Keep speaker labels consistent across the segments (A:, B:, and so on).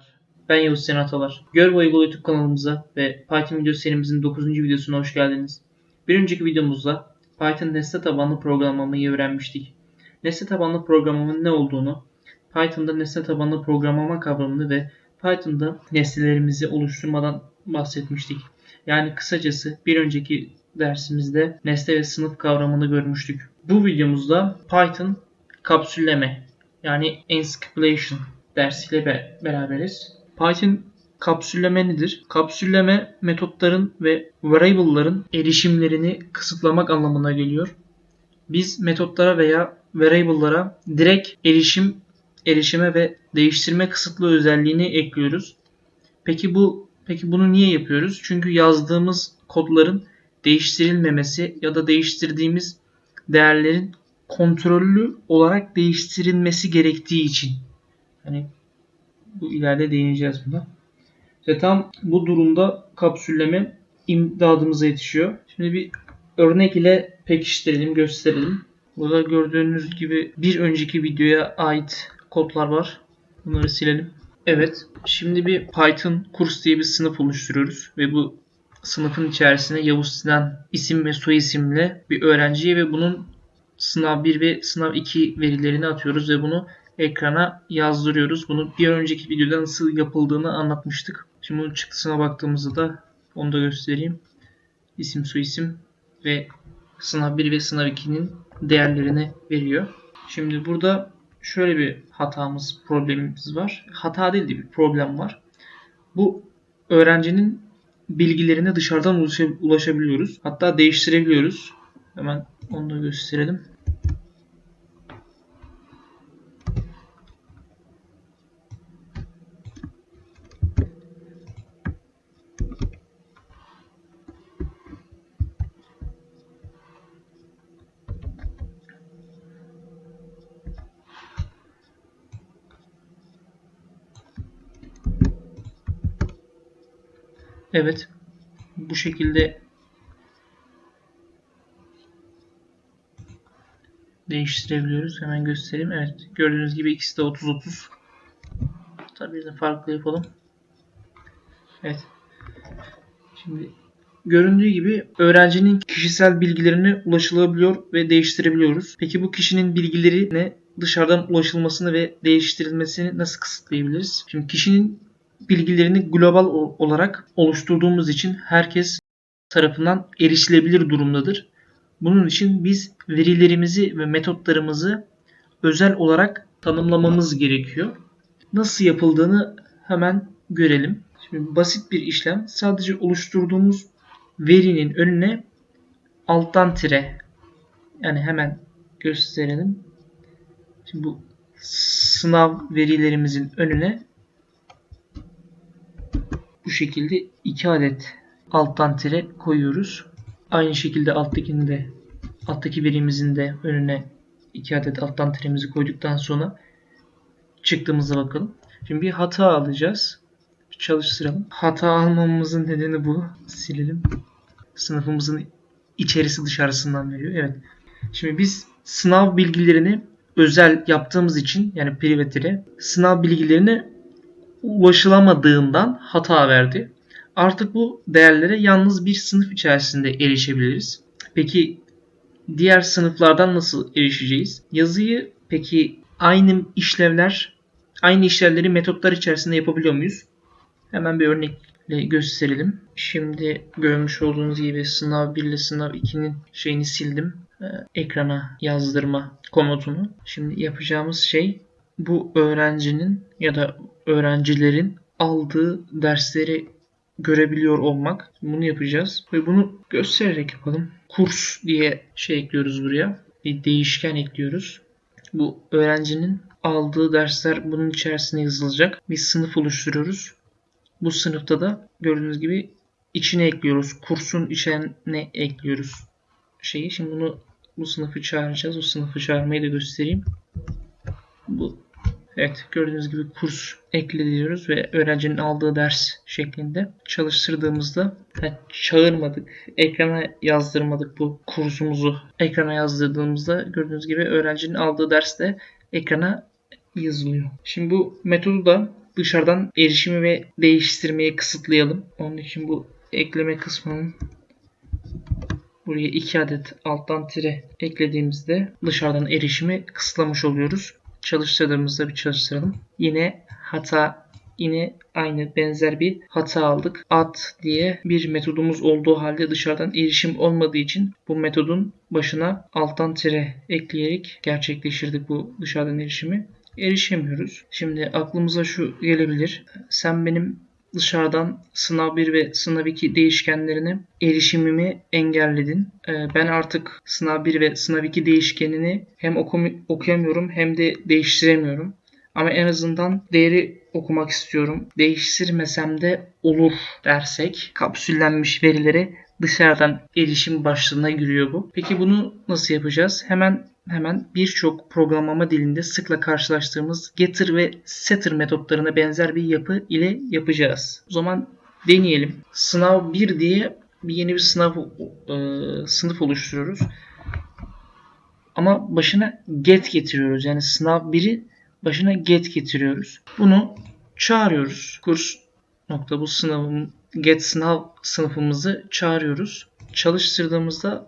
A: Merhabalar. Ben Yavuz Sen Atalar. Gör ve Uygula YouTube kanalımıza ve Python video serimizin 9. videosuna hoş geldiniz. Bir önceki videomuzda Python nesne tabanlı programlamayı öğrenmiştik. Nesne tabanlı programlamanın ne olduğunu, Python'da nesne tabanlı programlama kavramını ve Python'da nesnelerimizi oluşturmadan bahsetmiştik. Yani kısacası bir önceki dersimizde nesne ve sınıf kavramını görmüştük. Bu videomuzda Python kapsülleme yani encapsulation dersiyle be- beraberiz. Python kapsülleme nedir? Kapsülleme metotların ve variable'ların erişimlerini kısıtlamak anlamına geliyor. Biz metotlara veya variable'lara direkt erişim erişime ve değiştirme kısıtlı özelliğini ekliyoruz. Peki bu peki bunu niye yapıyoruz? Çünkü yazdığımız kodların değiştirilmemesi ya da değiştirdiğimiz değerlerin kontrollü olarak değiştirilmesi gerektiği için. Hani bu ileride değineceğiz buna. İşte tam bu durumda kapsülleme imdadımıza yetişiyor. Şimdi bir örnek ile pekiştirelim, gösterelim. Burada gördüğünüz gibi bir önceki videoya ait kodlar var. Bunları silelim. Evet. Şimdi bir Python kurs diye bir sınıf oluşturuyoruz ve bu sınıfın içerisine Yavuz Sinan isim ve soy isimle bir öğrenciye ve bunun sınav 1 ve sınav 2 verilerini atıyoruz ve bunu ekrana yazdırıyoruz. Bunu bir önceki videoda nasıl yapıldığını anlatmıştık. Şimdi bunun çıktısına baktığımızda da onu da göstereyim. İsim, soyisim ve sınav 1 ve sınav 2'nin değerlerini veriyor. Şimdi burada şöyle bir hatamız, problemimiz var. Hata değil de bir problem var. Bu öğrencinin bilgilerine dışarıdan ulaşabiliyoruz. Hatta değiştirebiliyoruz. Hemen onu da gösterelim. Evet. Bu şekilde değiştirebiliyoruz. Hemen göstereyim. Evet. Gördüğünüz gibi ikisi de 30-30. Tabii de farklı yapalım. Evet. Şimdi göründüğü gibi öğrencinin kişisel bilgilerine ulaşılabiliyor ve değiştirebiliyoruz. Peki bu kişinin bilgilerine dışarıdan ulaşılmasını ve değiştirilmesini nasıl kısıtlayabiliriz? Şimdi kişinin bilgilerini global olarak oluşturduğumuz için herkes tarafından erişilebilir durumdadır. Bunun için biz verilerimizi ve metotlarımızı özel olarak tanımlamamız gerekiyor. Nasıl yapıldığını hemen görelim. Şimdi basit bir işlem. Sadece oluşturduğumuz verinin önüne alttan tire yani hemen gösterelim. Şimdi bu sınav verilerimizin önüne bu şekilde iki adet alttan tire koyuyoruz. Aynı şekilde alttakini de alttaki verimizin de önüne iki adet alttan tiremizi koyduktan sonra çıktığımıza bakalım. Şimdi bir hata alacağız. Çalıştıralım. Hata almamamızın nedeni bu. Silelim. Sınıfımızın içerisi dışarısından veriyor. Evet. Şimdi biz sınav bilgilerini özel yaptığımız için yani privatire sınav bilgilerini ulaşılamadığından hata verdi. Artık bu değerlere yalnız bir sınıf içerisinde erişebiliriz. Peki diğer sınıflardan nasıl erişeceğiz? Yazıyı peki aynı işlevler, aynı işlevleri metotlar içerisinde yapabiliyor muyuz? Hemen bir örnekle gösterelim. Şimdi görmüş olduğunuz gibi sınav 1 ile sınav 2'nin şeyini sildim. Ee, ekrana yazdırma komutunu. Şimdi yapacağımız şey bu öğrencinin ya da öğrencilerin aldığı dersleri görebiliyor olmak. Bunu yapacağız ve bunu göstererek yapalım. Kurs diye şey ekliyoruz buraya. Bir değişken ekliyoruz. Bu öğrencinin aldığı dersler bunun içerisine yazılacak. Bir sınıf oluşturuyoruz. Bu sınıfta da gördüğünüz gibi içine ekliyoruz. Kursun içine ekliyoruz şeyi. Şimdi bunu bu sınıfı çağıracağız. O sınıfı çağırmayı da göstereyim. Bu Evet gördüğünüz gibi kurs ekle ve öğrencinin aldığı ders şeklinde çalıştırdığımızda yani çağırmadık, ekrana yazdırmadık bu kursumuzu. Ekrana yazdırdığımızda gördüğünüz gibi öğrencinin aldığı ders de ekrana yazılıyor. Şimdi bu metodu da dışarıdan erişimi ve değiştirmeyi kısıtlayalım. Onun için bu ekleme kısmının buraya 2 adet alttan tire eklediğimizde dışarıdan erişimi kısıtlamış oluyoruz. Çalıştırdığımızda bir çalıştıralım. Yine hata yine aynı benzer bir hata aldık. Add diye bir metodumuz olduğu halde dışarıdan erişim olmadığı için bu metodun başına alttan tire ekleyerek gerçekleştirdik bu dışarıdan erişimi. Erişemiyoruz. Şimdi aklımıza şu gelebilir. Sen benim dışarıdan sınav 1 ve sınav 2 değişkenlerine erişimimi engelledin. Ee, ben artık sınav 1 ve sınav 2 değişkenini hem okuyamıyorum hem de değiştiremiyorum. Ama en azından değeri okumak istiyorum. Değiştirmesem de olur dersek kapsüllenmiş verilere dışarıdan erişim başlığına giriyor bu. Peki bunu nasıl yapacağız? Hemen hemen birçok programlama dilinde sıkla karşılaştığımız getter ve setter metotlarına benzer bir yapı ile yapacağız. O zaman deneyelim. Sınav 1 diye bir yeni bir sınav e, sınıf oluşturuyoruz. Ama başına get getiriyoruz. Yani sınav 1'i başına get getiriyoruz. Bunu çağırıyoruz. Kurs nokta bu sınavın get sınav sınıfımızı çağırıyoruz. Çalıştırdığımızda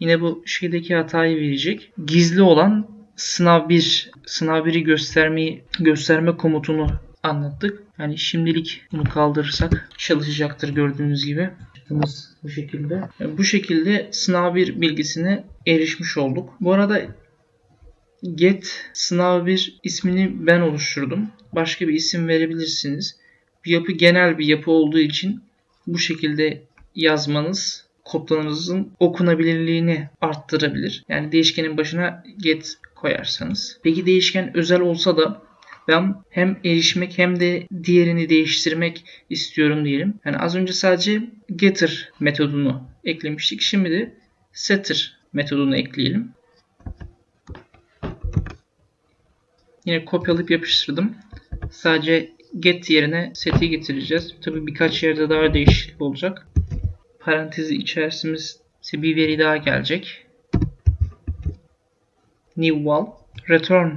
A: yine bu şeydeki hatayı verecek. Gizli olan sınav 1, sınav 1'i göstermeyi gösterme komutunu anlattık. Yani şimdilik bunu kaldırırsak çalışacaktır gördüğünüz gibi. Yaptığımız bu şekilde. Yani bu şekilde sınav 1 bilgisine erişmiş olduk. Bu arada get sınav 1 ismini ben oluşturdum. Başka bir isim verebilirsiniz. Bu yapı genel bir yapı olduğu için bu şekilde yazmanız kodlarınızın okunabilirliğini arttırabilir. Yani değişkenin başına get koyarsanız. Peki değişken özel olsa da ben hem erişmek hem de diğerini değiştirmek istiyorum diyelim. Yani az önce sadece getter metodunu eklemiştik. Şimdi de setter metodunu ekleyelim. Yine kopyalayıp yapıştırdım. Sadece get yerine set'i getireceğiz. Tabi birkaç yerde daha değişiklik olacak. Parantezi içerisinde bir veri daha gelecek. New val return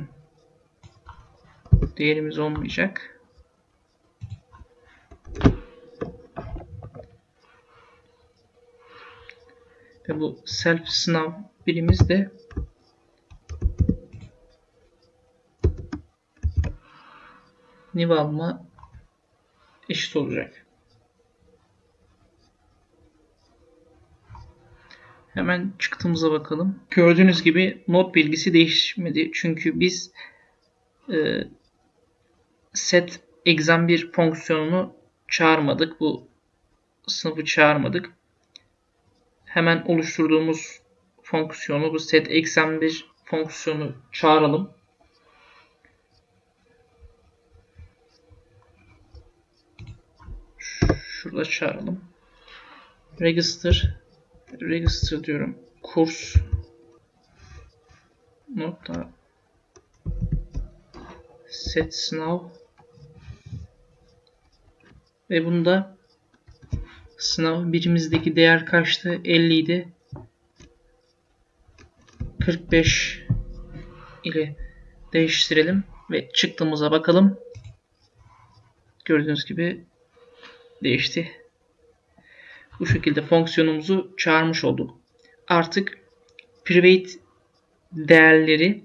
A: değerimiz olmayacak. Ve bu self sınav birimiz de nivalma eşit olacak. Hemen çıktığımıza bakalım. Gördüğünüz gibi not bilgisi değişmedi. Çünkü biz e, set exam 1 fonksiyonunu çağırmadık. Bu sınıfı çağırmadık. Hemen oluşturduğumuz fonksiyonu bu set exam 1 fonksiyonu çağıralım. Şurada çağıralım. Register register diyorum. Kurs nokta set sınav ve bunda sınav birimizdeki değer kaçtı? 50 idi. 45 ile değiştirelim ve çıktığımıza bakalım. Gördüğünüz gibi değişti. Bu şekilde fonksiyonumuzu çağırmış olduk. Artık private değerleri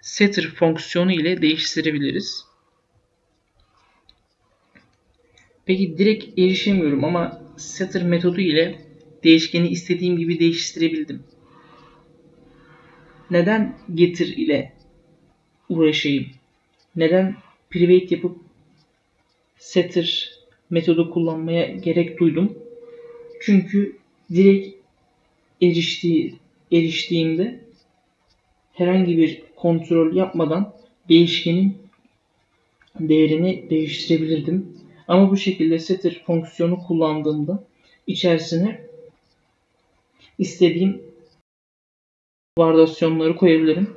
A: setter fonksiyonu ile değiştirebiliriz. Peki direkt erişemiyorum ama setter metodu ile değişkeni istediğim gibi değiştirebildim. Neden getir ile uğraşayım? Neden private yapıp setter metodu kullanmaya gerek duydum? Çünkü direkt eriştiği, eriştiğimde herhangi bir kontrol yapmadan değişkenin değerini değiştirebilirdim. Ama bu şekilde setter fonksiyonu kullandığımda içerisine istediğim varyasyonları koyabilirim.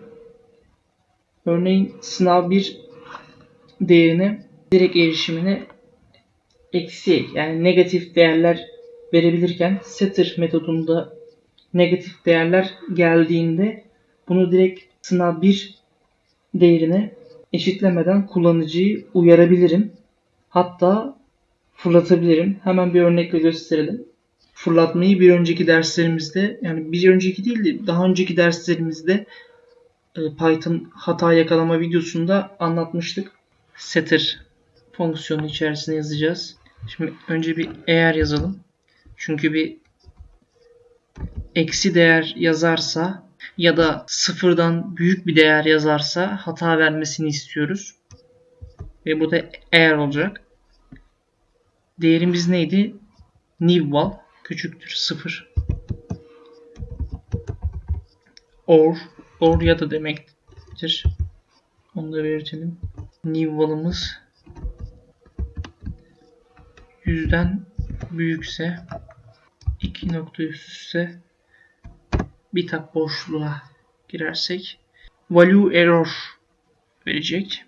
A: Örneğin sınav 1 değerine direkt erişimine eksi yani negatif değerler verebilirken setter metodunda negatif değerler geldiğinde bunu direkt sınav 1 değerine eşitlemeden kullanıcıyı uyarabilirim. Hatta fırlatabilirim. Hemen bir örnekle gösterelim. Fırlatmayı bir önceki derslerimizde yani bir önceki değil de daha önceki derslerimizde e, Python hata yakalama videosunda anlatmıştık. Setter fonksiyonu içerisine yazacağız. Şimdi önce bir eğer yazalım. Çünkü bir eksi değer yazarsa ya da sıfırdan büyük bir değer yazarsa hata vermesini istiyoruz. Ve burada eğer olacak. Değerimiz neydi? Nibval küçüktür sıfır. Or, or ya da demektir. Onu da belirtelim. Nibval'ımız 100'den büyükse 2 nokta üst üste bir tab boşluğa girersek value error verecek.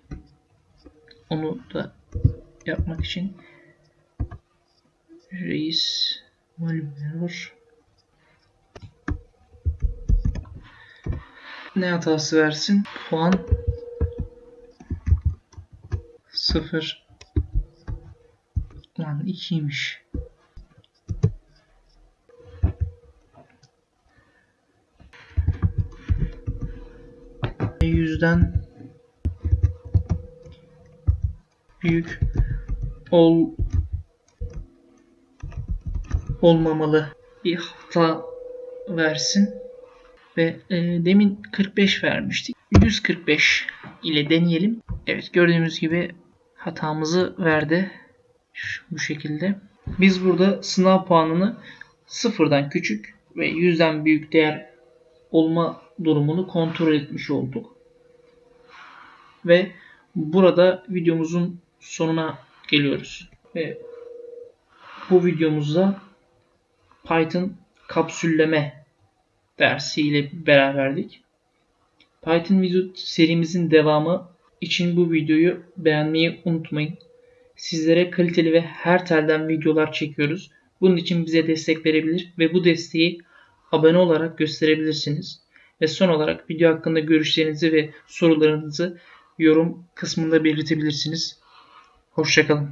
A: Onu da yapmak için reis value error ne hatası versin? Puan 0 Lan 2'ymiş. yüzden büyük ol olmamalı? Bir hata versin ve e, demin 45 vermiştik. 145 ile deneyelim. Evet gördüğümüz gibi hatamızı verdi Bu şekilde biz burada sınav puanını sıfırdan küçük ve yüzden büyük değer olma durumunu kontrol etmiş olduk. Ve burada videomuzun sonuna geliyoruz. Ve bu videomuzda Python kapsülleme dersiyle beraberdik. Python video serimizin devamı için bu videoyu beğenmeyi unutmayın. Sizlere kaliteli ve her telden videolar çekiyoruz. Bunun için bize destek verebilir ve bu desteği abone olarak gösterebilirsiniz. Ve son olarak video hakkında görüşlerinizi ve sorularınızı yorum kısmında belirtebilirsiniz. Hoşçakalın.